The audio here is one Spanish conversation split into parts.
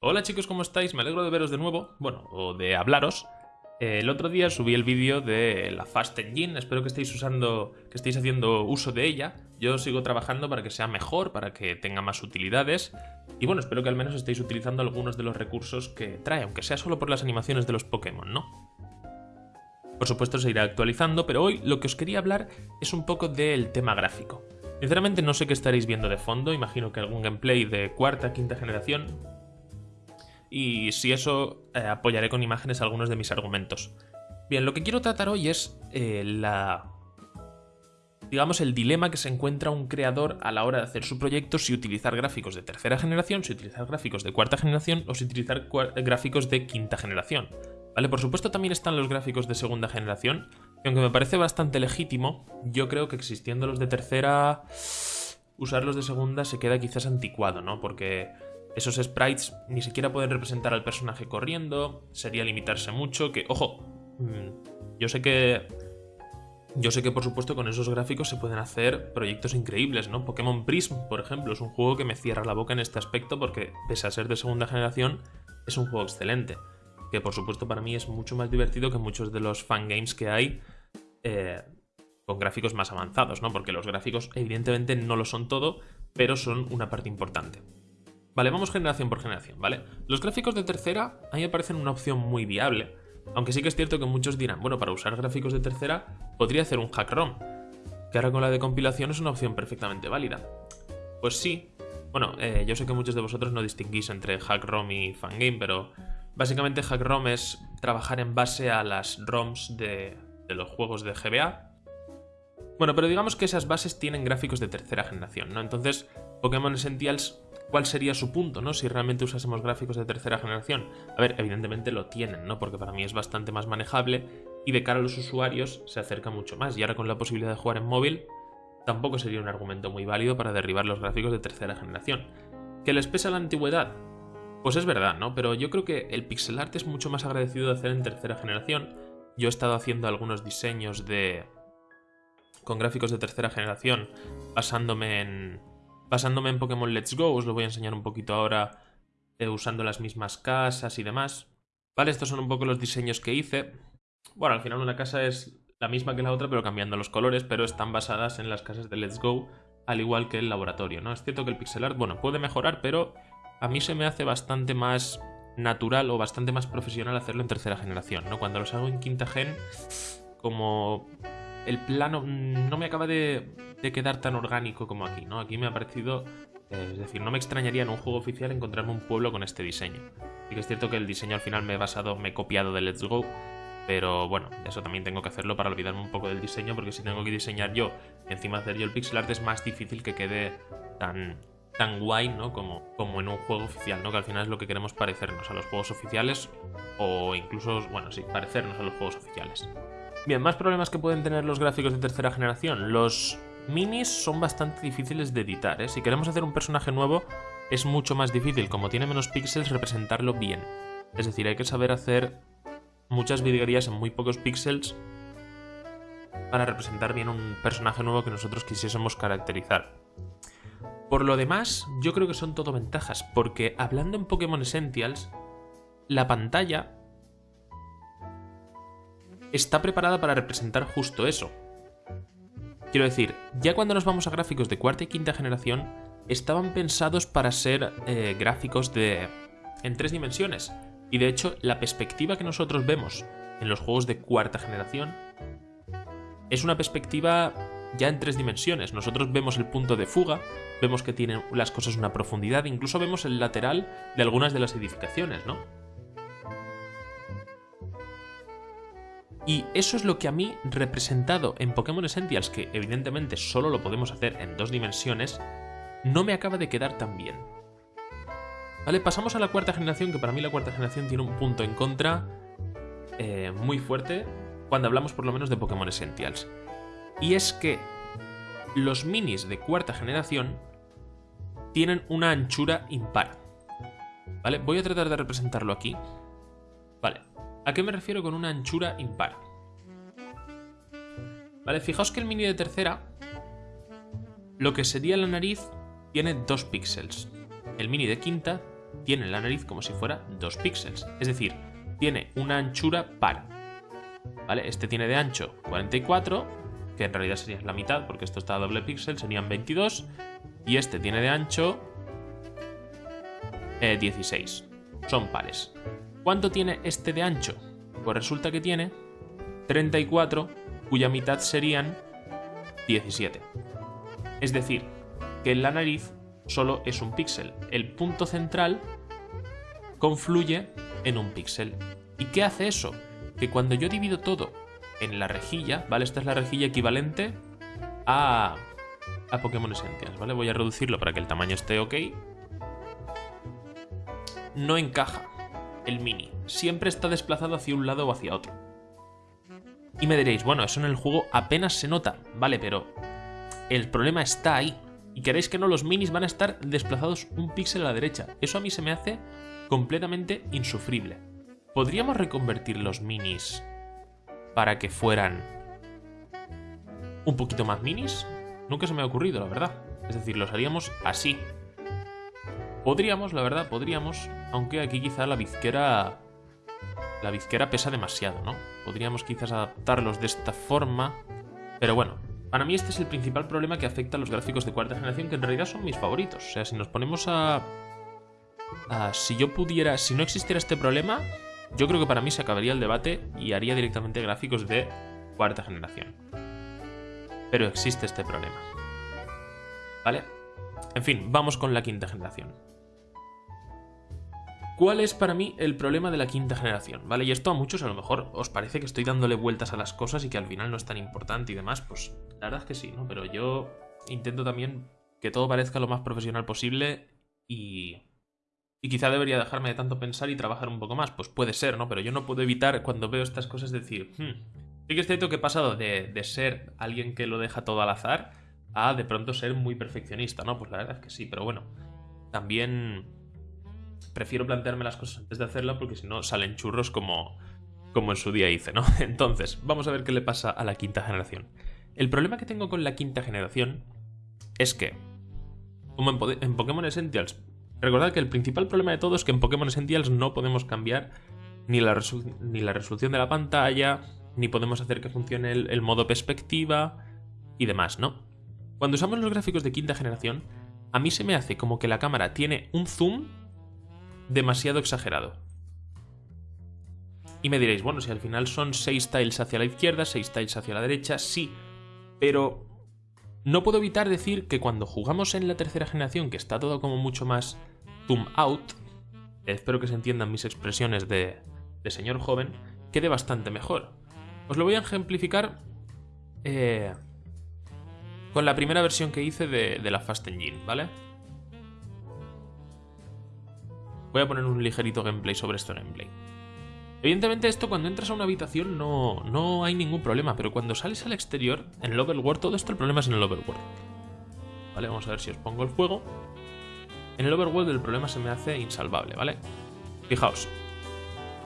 Hola chicos, ¿cómo estáis? Me alegro de veros de nuevo, bueno, o de hablaros. Eh, el otro día subí el vídeo de la Fast Engine, espero que estéis usando, que estéis haciendo uso de ella. Yo sigo trabajando para que sea mejor, para que tenga más utilidades. Y bueno, espero que al menos estéis utilizando algunos de los recursos que trae, aunque sea solo por las animaciones de los Pokémon, ¿no? Por supuesto se irá actualizando, pero hoy lo que os quería hablar es un poco del tema gráfico. Sinceramente no sé qué estaréis viendo de fondo, imagino que algún gameplay de cuarta, quinta generación, y si eso eh, apoyaré con imágenes algunos de mis argumentos. Bien, lo que quiero tratar hoy es eh, la... digamos el dilema que se encuentra un creador a la hora de hacer su proyecto si utilizar gráficos de tercera generación, si utilizar gráficos de cuarta generación o si utilizar gráficos de quinta generación. ¿Vale? Por supuesto también están los gráficos de segunda generación, que aunque me parece bastante legítimo, yo creo que existiendo los de tercera, usarlos de segunda se queda quizás anticuado, ¿no? Porque esos sprites ni siquiera pueden representar al personaje corriendo, sería limitarse mucho, que, ojo, mm, yo sé que... Yo sé que por supuesto con esos gráficos se pueden hacer proyectos increíbles, ¿no? Pokémon Prism, por ejemplo, es un juego que me cierra la boca en este aspecto porque, pese a ser de segunda generación, es un juego excelente. Que por supuesto para mí es mucho más divertido que muchos de los fangames que hay eh, con gráficos más avanzados, ¿no? Porque los gráficos evidentemente no lo son todo, pero son una parte importante. Vale, vamos generación por generación, ¿vale? Los gráficos de tercera a mí me parecen una opción muy viable, aunque sí que es cierto que muchos dirán, bueno, para usar gráficos de tercera podría hacer un hack ROM, que ahora con la de compilación es una opción perfectamente válida. Pues sí, bueno, eh, yo sé que muchos de vosotros no distinguís entre hack ROM y fangame, pero básicamente hack ROM es trabajar en base a las ROMs de, de los juegos de GBA. Bueno, pero digamos que esas bases tienen gráficos de tercera generación, ¿no? Entonces, Pokémon Essentials cuál sería su punto, ¿no? Si realmente usásemos gráficos de tercera generación. A ver, evidentemente lo tienen, ¿no? Porque para mí es bastante más manejable y de cara a los usuarios se acerca mucho más. Y ahora con la posibilidad de jugar en móvil, tampoco sería un argumento muy válido para derribar los gráficos de tercera generación. ¿Que les pesa la antigüedad? Pues es verdad, ¿no? Pero yo creo que el pixel art es mucho más agradecido de hacer en tercera generación. Yo he estado haciendo algunos diseños de... con gráficos de tercera generación basándome en, Basándome en Pokémon Let's Go, os lo voy a enseñar un poquito ahora eh, usando las mismas casas y demás. Vale, estos son un poco los diseños que hice. Bueno, al final una casa es la misma que la otra, pero cambiando los colores, pero están basadas en las casas de Let's Go, al igual que el laboratorio, ¿no? Es cierto que el pixel art, bueno, puede mejorar, pero a mí se me hace bastante más natural o bastante más profesional hacerlo en tercera generación, ¿no? Cuando los hago en quinta gen, como el plano no me acaba de, quedar tan orgánico como aquí, ¿no? Aquí me ha parecido... Eh, es decir, no me extrañaría en un juego oficial encontrarme un pueblo con este diseño. Y que es cierto que el diseño al final me he basado, me he copiado de Let's Go, pero bueno, eso también tengo que hacerlo para olvidarme un poco del diseño, porque si tengo que diseñar yo, encima hacer yo el pixel art es más difícil que quede tan, guay, ¿no? Como, como en un juego oficial, ¿no? Que al final es lo que queremos parecernos a los juegos oficiales, o incluso, bueno, sí, parecernos a los juegos oficiales. Bien, más problemas que pueden tener los gráficos de tercera generación. Los minis son bastante difíciles de editar, ¿eh? Si queremos hacer un personaje nuevo, es mucho más difícil, como tiene menos píxeles, representarlo bien. Es decir, hay que saber hacer muchas virguerías en muy pocos píxeles para representar bien un personaje nuevo que nosotros quisiésemos caracterizar. Por lo demás, yo creo que son todo ventajas, porque hablando en Pokémon Essentials, la pantalla está preparada para representar justo eso. Quiero decir, ya cuando nos vamos a gráficos de cuarta y quinta generación, estaban pensados para ser eh, gráficos de en tres dimensiones. Y de hecho, la perspectiva que nosotros vemos en los juegos de cuarta generación es una perspectiva ya en tres dimensiones. Nosotros vemos el punto de fuga, vemos que tienen las cosas una profundidad, incluso vemos el lateral de algunas de las edificaciones, ¿no? Y eso es lo que a mí, representado en Pokémon Essentials, que evidentemente solo lo podemos hacer en dos dimensiones, no me acaba de quedar tan bien. Vale, pasamos a la cuarta generación, que para mí la cuarta generación tiene un punto en contra eh, muy fuerte cuando hablamos por lo menos de Pokémon Essentials. Y es que los minis de cuarta generación tienen una anchura impar. ¿Vale? Voy a tratar de representarlo aquí. ¿A qué me refiero con una anchura impar? Vale, fijaos que el mini de tercera, lo que sería la nariz, tiene 2 píxeles. El mini de quinta tiene la nariz como si fuera 2 píxeles. Es decir, tiene una anchura par. ¿Vale? Este tiene de ancho 44, que en realidad sería la mitad, porque esto está a doble píxel, serían 22. Y este tiene de ancho 16. Eh, Son pares. ¿Cuánto tiene este de ancho? Pues resulta que tiene 34, cuya mitad serían 17. Es decir, que en la nariz solo es un píxel. El punto central confluye en un píxel. ¿Y qué hace eso? Que cuando yo divido todo en la rejilla, ¿vale? Esta es la rejilla equivalente a, a Pokémon Essentials, ¿vale? Voy a reducirlo para que el tamaño esté ok. No encaja el mini. Siempre está desplazado hacia un lado o hacia otro. Y me diréis, bueno, eso en el juego apenas se nota, ¿vale? Pero el problema está ahí. Y queréis que no, los minis van a estar desplazados un píxel a la derecha. Eso a mí se me hace completamente insufrible. ¿Podríamos reconvertir los minis para que fueran un poquito más minis? Nunca se me ha ocurrido, la verdad. Es decir, los haríamos así. Podríamos, la verdad, podríamos. Aunque aquí quizá la bizquera... La bizquera pesa demasiado, ¿no? Podríamos quizás adaptarlos de esta forma. Pero bueno, para mí este es el principal problema que afecta a los gráficos de cuarta generación, que en realidad son mis favoritos. O sea, si nos ponemos a... si yo pudiera... Si no existiera este problema, yo creo que para mí se acabaría el debate y haría directamente gráficos de cuarta generación. Pero existe este problema. ¿Vale? En fin, vamos con la quinta generación. ¿Cuál es para mí el problema de la quinta generación? ¿Vale? Y esto a muchos a lo mejor os parece que estoy dándole vueltas a las cosas y que al final no es tan importante y demás. Pues la verdad es que sí, ¿no? Pero yo intento también que todo parezca lo más profesional posible y... Y quizá debería dejarme de tanto pensar y trabajar un poco más. Pues puede ser, ¿no? Pero yo no puedo evitar cuando veo estas cosas decir... Hmm, sí que es cierto que he pasado de, de ser alguien que lo deja todo al azar a de pronto ser muy perfeccionista, ¿no? Pues la verdad es que sí, pero bueno. También prefiero plantearme las cosas antes de hacerla porque si no salen churros como, como en su día hice, ¿no? Entonces, vamos a ver qué le pasa a la quinta generación. El problema que tengo con la quinta generación es que, como en, Pokémon Essentials, recordad que el principal problema de todo es que en Pokémon Essentials no podemos cambiar ni la, ni la resolución de la pantalla, ni podemos hacer que funcione el modo perspectiva y demás, ¿no? Cuando usamos los gráficos de quinta generación, a mí se me hace como que la cámara tiene un zoom demasiado exagerado. Y me diréis, bueno, si al final son 6 tiles hacia la izquierda, 6 tiles hacia la derecha, sí, pero no puedo evitar decir que cuando jugamos en la tercera generación, que está todo como mucho más zoom out, espero que se entiendan mis expresiones de, señor joven, quede bastante mejor. Os lo voy a ejemplificar eh, con la primera versión que hice de, de la Fast Engine, ¿vale? Voy a poner un ligerito gameplay sobre esto en gameplay. Evidentemente esto cuando entras a una habitación no, no hay ningún problema, pero cuando sales al exterior, en el overworld, todo esto el problema es en el overworld. Vale, vamos a ver si os pongo el fuego. En el overworld el problema se me hace insalvable, ¿vale? Fijaos.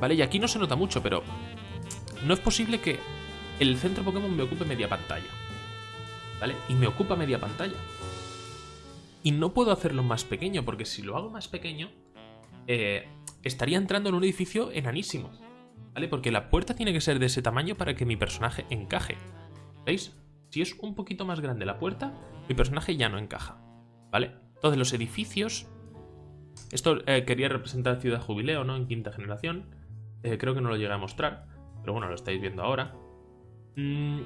Vale, y aquí no se nota mucho, pero no es posible que el centro Pokémon me ocupe media pantalla. ¿Vale? Y me ocupa media pantalla. Y no puedo hacerlo más pequeño, porque si lo hago más pequeño, eh, estaría entrando en un edificio enanísimo. ¿Vale? Porque la puerta tiene que ser de ese tamaño para que mi personaje encaje. ¿Veis? Si es un poquito más grande la puerta, mi personaje ya no encaja. ¿Vale? Entonces los edificios... Esto eh, quería representar Ciudad Jubileo, ¿no? En quinta generación. Eh, creo que no lo llegué a mostrar. Pero bueno, lo estáis viendo ahora. Mm.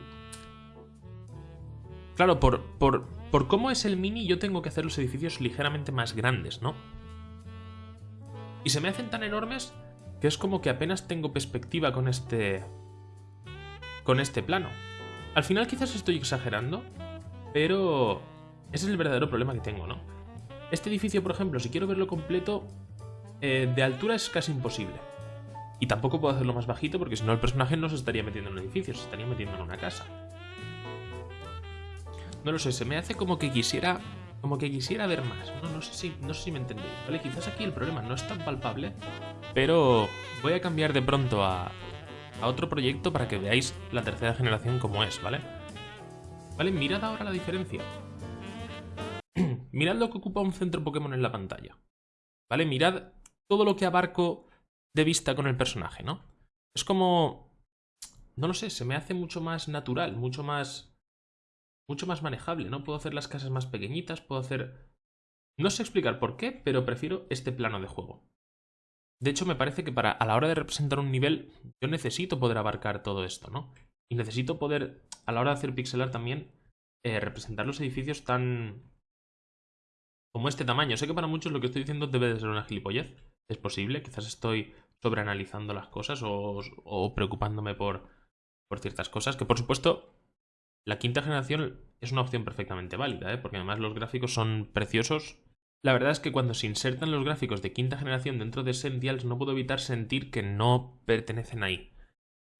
Claro, por, por, por cómo es el mini, yo tengo que hacer los edificios ligeramente más grandes, ¿no? Y se me hacen tan enormes que es como que apenas tengo perspectiva con este... con este plano. Al final quizás estoy exagerando, pero ese es el verdadero problema que tengo, ¿no? Este edificio, por ejemplo, si quiero verlo completo, eh, de altura es casi imposible. Y tampoco puedo hacerlo más bajito porque si no el personaje no se estaría metiendo en un edificio, se estaría metiendo en una casa. No lo sé, se me hace como que quisiera como que quisiera ver más. No, sé, si, no sé si me entendéis, ¿vale? Quizás aquí el problema no es tan palpable, pero voy a cambiar de pronto a, a otro proyecto para que veáis la tercera generación como es, ¿vale? ¿Vale? Mirad ahora la diferencia. Mirad lo que ocupa un centro Pokémon en la pantalla. ¿vale? Mirad todo lo que abarco de vista con el personaje, ¿no? Es como... No lo sé, se me hace mucho más natural, mucho más... Mucho más manejable, ¿no? Puedo hacer las casas más pequeñitas, puedo hacer... No sé explicar por qué, pero prefiero este plano de juego. De hecho, me parece que para a la hora de representar un nivel, yo necesito poder abarcar todo esto, ¿no? Y necesito poder, a la hora de hacer pixelar también, eh, representar los edificios tan... como este tamaño. Sé que para muchos lo que estoy diciendo debe de ser una gilipollez. Es posible, quizás estoy sobreanalizando las cosas o, o preocupándome por, por ciertas cosas. Que por supuesto, la quinta generación es una opción perfectamente válida, ¿eh? porque además los gráficos son preciosos la verdad es que cuando se insertan los gráficos de quinta generación dentro de Essentials no puedo evitar sentir que no pertenecen ahí.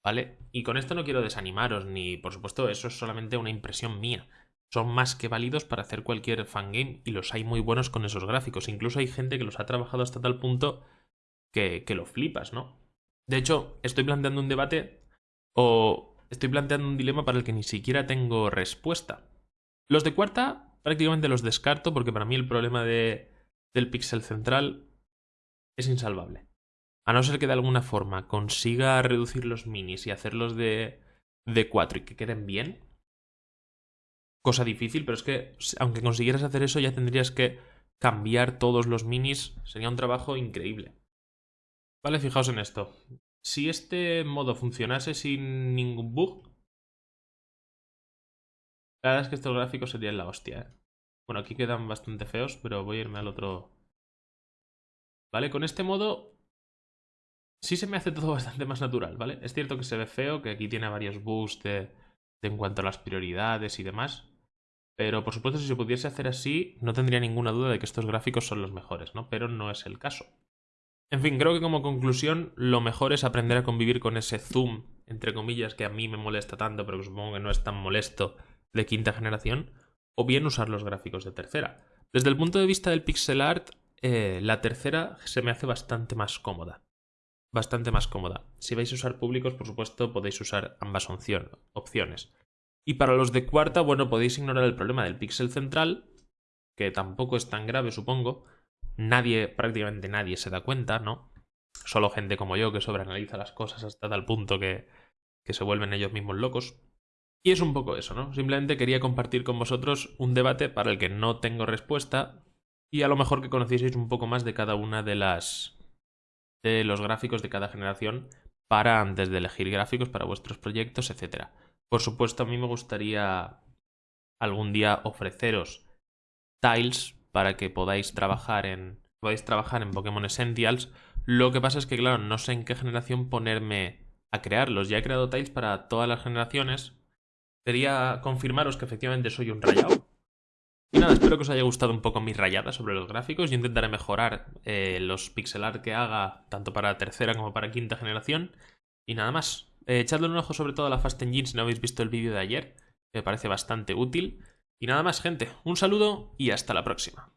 ¿Vale? Y con esto no quiero desanimaros, ni por supuesto eso es solamente una impresión mía. Son más que válidos para hacer cualquier fangame y los hay muy buenos con esos gráficos. Incluso hay gente que los ha trabajado hasta tal punto que, que lo flipas, ¿no? De hecho, estoy planteando un debate o estoy planteando un dilema para el que ni siquiera tengo respuesta. Los de cuarta prácticamente los descarto porque para mí el problema de, del píxel central es insalvable. A no ser que de alguna forma consiga reducir los minis y hacerlos de, de 4 y que queden bien. Cosa difícil, pero es que aunque consiguieras hacer eso ya tendrías que cambiar todos los minis. Sería un trabajo increíble. Vale, fijaos en esto. Si este modo funcionase sin ningún bug, la verdad es que estos gráficos serían la hostia, ¿eh? Bueno, aquí quedan bastante feos, pero voy a irme al otro... Vale, con este modo sí se me hace todo bastante más natural, ¿vale? Es cierto que se ve feo, que aquí tiene varios bugs de, en cuanto a las prioridades y demás. Pero por supuesto, si se pudiese hacer así, no tendría ninguna duda de que estos gráficos son los mejores, ¿no? Pero no es el caso. En fin, creo que como conclusión, lo mejor es aprender a convivir con ese zoom, entre comillas, que a mí me molesta tanto, pero que supongo que no es tan molesto de quinta generación, o bien usar los gráficos de tercera. Desde el punto de vista del pixel art, eh, la tercera se me hace bastante más cómoda. Bastante más cómoda. Si vais a usar públicos, por supuesto, podéis usar ambas opciones. Y para los de cuarta, bueno, podéis ignorar el problema del pixel central, que tampoco es tan grave, supongo. Nadie, prácticamente nadie se da cuenta, ¿no? Solo gente como yo que sobreanaliza las cosas hasta tal punto que, que se vuelven ellos mismos locos. Y es un poco eso, ¿no? Simplemente quería compartir con vosotros un debate para el que no tengo respuesta y a lo mejor que conocieseis un poco más de cada una de las de los gráficos de cada generación para antes de elegir gráficos para vuestros proyectos, etc. Por supuesto, a mí me gustaría algún día ofreceros tiles para que podáis trabajar en trabajar en Pokémon Essentials. Lo que pasa es que claro, no sé en qué generación ponerme a crearlos. Ya he creado tiles para todas las generaciones, Quería confirmaros que efectivamente soy un rayado. Y nada, espero que os haya gustado un poco mis rayadas sobre los gráficos. Yo intentaré mejorar eh, los pixel art que haga, tanto para tercera como para quinta generación. Y nada más. Eh, echadle un ojo sobre todo a la Fast Engine si no habéis visto el vídeo de ayer. Me parece bastante útil. Y nada más, gente. Un saludo y hasta la próxima.